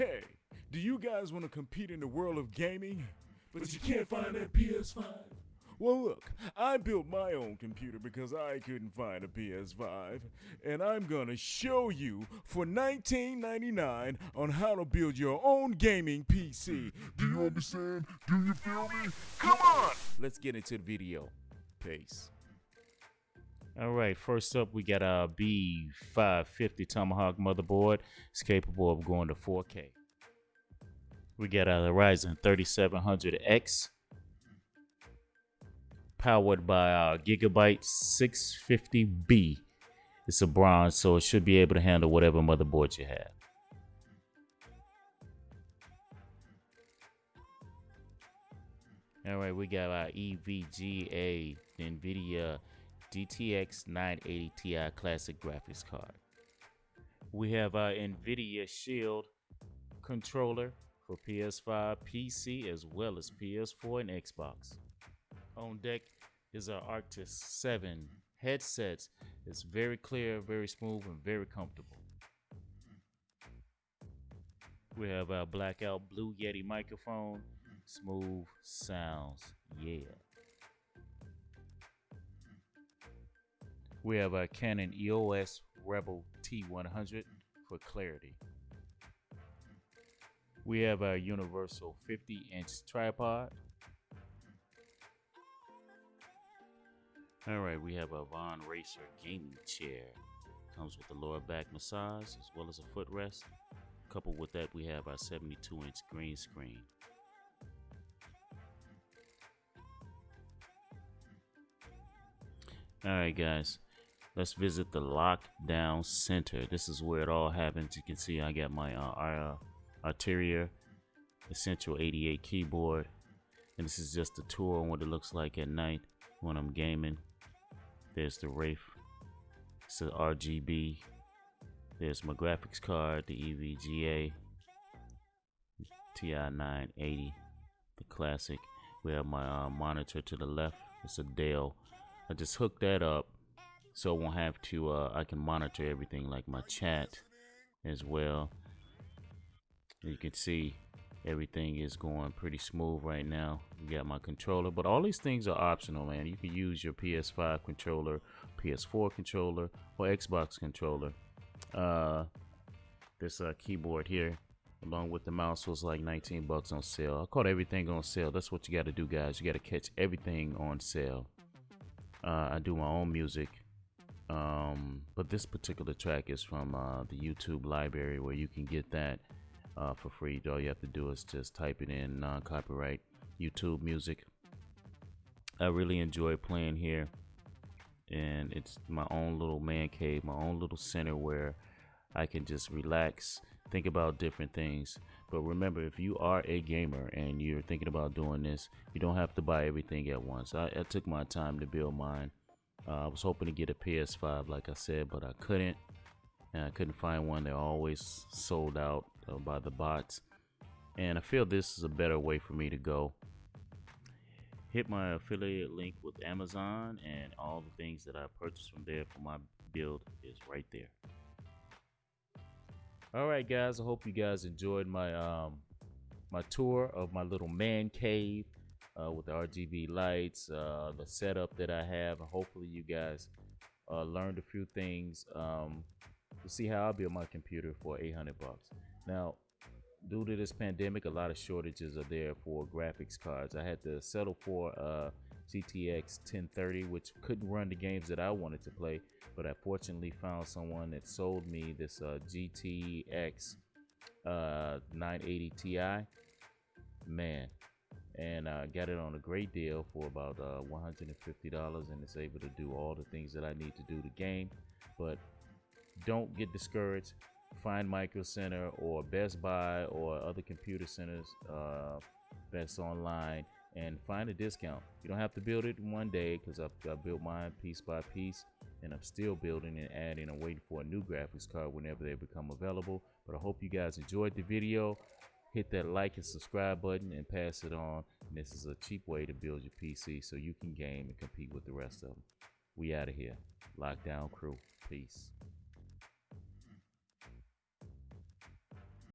Hey, do you guys want to compete in the world of gaming? But you can't find that PS5? Well, look, I built my own computer because I couldn't find a PS5, and I'm gonna show you for $19.99 on how to build your own gaming PC. Do you understand? Do you feel me? Come on! Let's get into the video. Peace. All right, first up, we got our B550 Tomahawk motherboard. It's capable of going to 4K. We got our Ryzen 3700X powered by our Gigabyte 650B. It's a bronze, so it should be able to handle whatever motherboard you have. All right, we got our EVGA NVIDIA GTX 980 Ti Classic graphics card. We have our NVIDIA Shield controller for PS5, PC, as well as PS4 and Xbox. On deck is our Arctis 7 headsets. It's very clear, very smooth, and very comfortable. We have our blackout Blue Yeti microphone. Smooth sounds, yeah. We have our Canon EOS Rebel T100 for clarity. We have our universal 50 inch tripod. All right, we have a Von Racer gaming chair. Comes with a lower back massage as well as a footrest. Coupled with that, we have our 72 inch green screen. All right, guys, let's visit the lockdown center. This is where it all happens. You can see I got my uh, Arteria Essential 88 keyboard. And this is just a tour on what it looks like at night when I'm gaming. There's the Wraith. It's the RGB. There's my graphics card, the EVGA TI-980, the classic. We have my uh, monitor to the left. It's a Dell. I just hooked that up so I won't have to, uh, I can monitor everything like my chat as well. You can see everything is going pretty smooth right now. You got my controller, but all these things are optional, man. You can use your PS5 controller, PS4 controller, or Xbox controller. Uh, this uh, keyboard here, along with the mouse, was like 19 bucks on sale. I caught everything on sale. That's what you got to do, guys. You got to catch everything on sale. Uh, I do my own music. Um, but this particular track is from uh, the YouTube library where you can get that uh, for free. All you have to do is just type it in non-copyright YouTube music. I really enjoy playing here and it's my own little man cave, my own little center where I can just relax, think about different things. But remember, if you are a gamer and you're thinking about doing this, you don't have to buy everything at once. I, I took my time to build mine. Uh, I was hoping to get a PS5, like I said, but I couldn't. And I couldn't find one. They're always sold out uh, by the bots. And I feel this is a better way for me to go. Hit my affiliate link with Amazon and all the things that I purchased from there for my build is right there. All right, guys. I hope you guys enjoyed my um my tour of my little man cave uh, with the RGB lights, uh, the setup that I have. Hopefully, you guys uh, learned a few things um, to see how I build my computer for 800 bucks. Now, due to this pandemic, a lot of shortages are there for graphics cards. I had to settle for uh, GTX 1030, which couldn't run the games that I wanted to play, but I fortunately found someone that sold me this uh, GTX uh, 980 Ti. Man, and I uh, got it on a great deal for about uh, $150 and it's able to do all the things that I need to do the game. But don't get discouraged find Micro Center or Best Buy or other computer centers uh, that's online and find a discount. You don't have to build it in one day because I've, I've, built mine piece by piece and I'm still building and adding and waiting for a new graphics card whenever they become available. But I hope you guys enjoyed the video. Hit that like and subscribe button and pass it on. And this is a cheap way to build your PC so you can game and compete with the rest of them. We out of here. Lockdown crew. Peace.